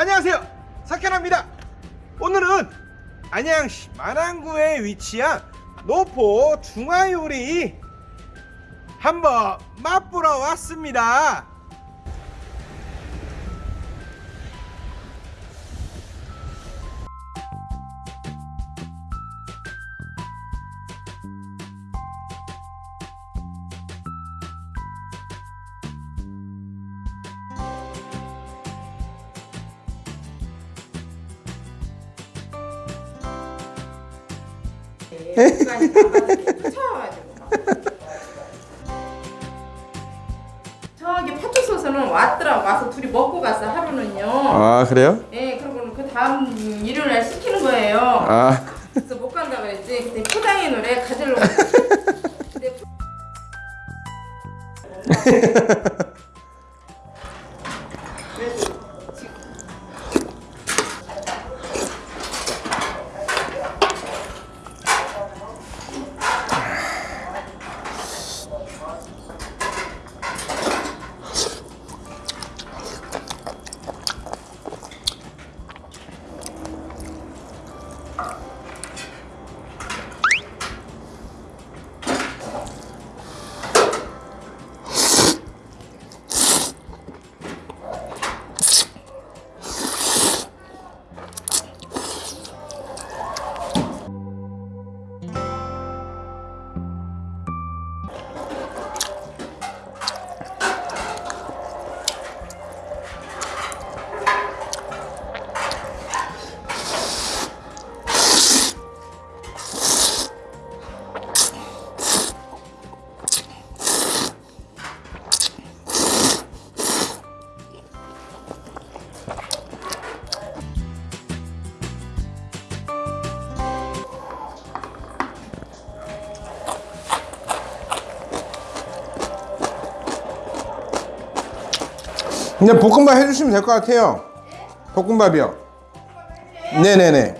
안녕하세요. 사케나입니다. 오늘은 안양시 만안구에 위치한 노포 중화요리 한번 맛보러 왔습니다 저기 파출소에서는 왔더라고 와서 둘이 먹고 갔어 하루는요. 아 그래요? 예, 그리고는 그 다음 일요일 날 시키는 거예요. 아 그래서 못 간다 그랬지. 그때 포장의 노래 가지려고. 근데 포- 그냥 볶음밥 해주시면 될 것 같아요. 볶음밥이요. 네네네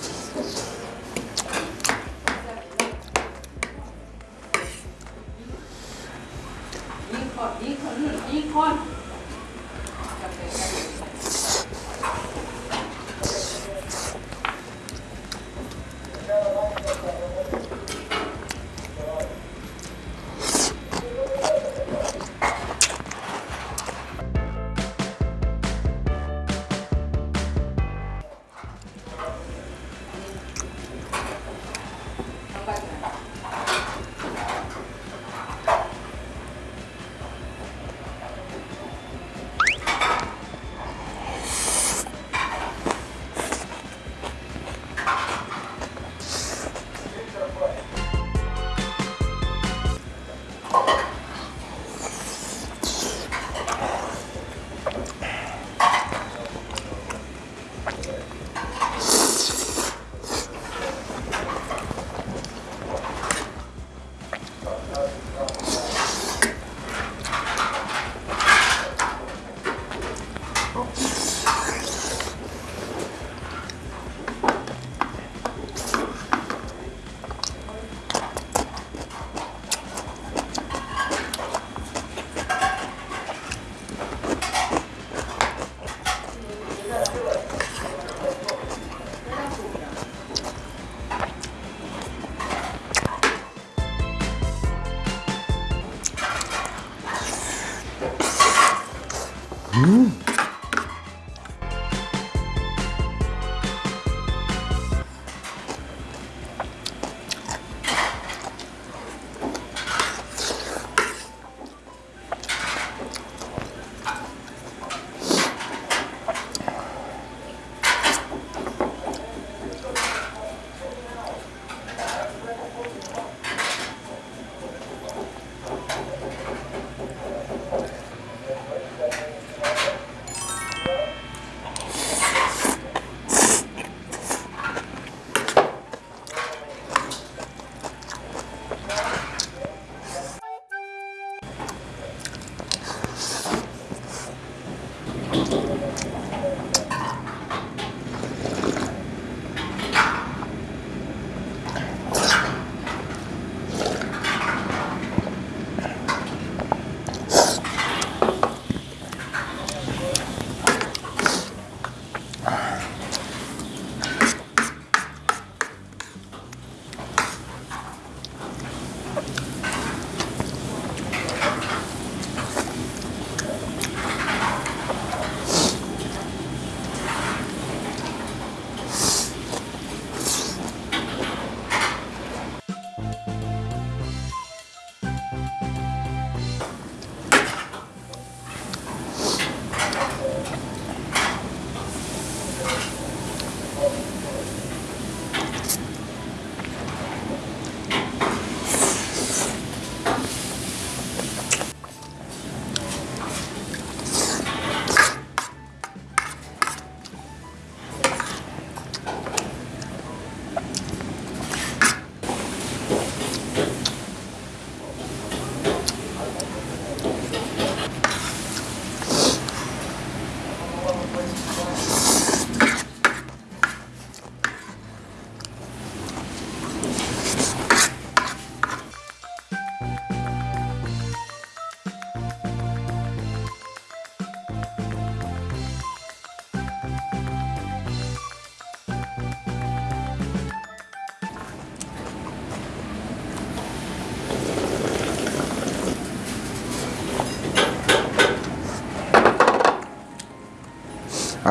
Hmm?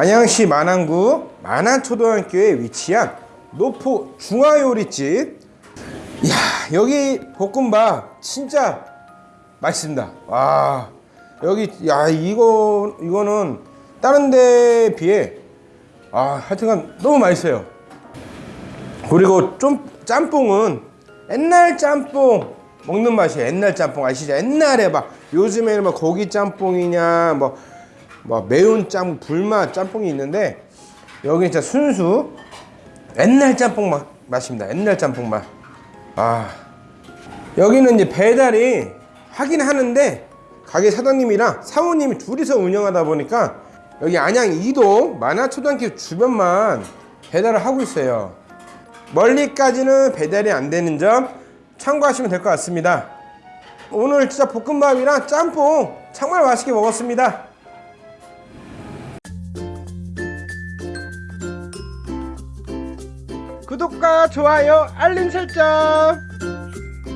안양시 만안구 만안초등학교에 위치한 노포 중화요리집. 이야 여기 볶음밥 진짜 맛있습니다. 와 여기 야 이거 이거는 다른 데 비해 아 하여튼간 너무 맛있어요. 그리고 좀 짬뽕은 옛날 짬뽕 먹는 맛이에요. 옛날 짬뽕 아시죠? 옛날에 막 요즘에는 막 고기 짬뽕이냐 뭐, 뭐 매운 짬 불맛 짬뽕이 있는데 여기 진짜 순수 옛날 짬뽕 맛, 맛입니다. 옛날 짬뽕 맛. 아 여기는 이제 배달이 하긴 하는데 가게 사장님이랑 사모님이 둘이서 운영하다 보니까 여기 안양 이동 만화초등학교 주변만 배달을 하고 있어요. 멀리까지는 배달이 안 되는 점 참고하시면 될 것 같습니다. 오늘 진짜 볶음밥이랑 짬뽕 정말 맛있게 먹었습니다. 구독과 좋아요, 알림 설정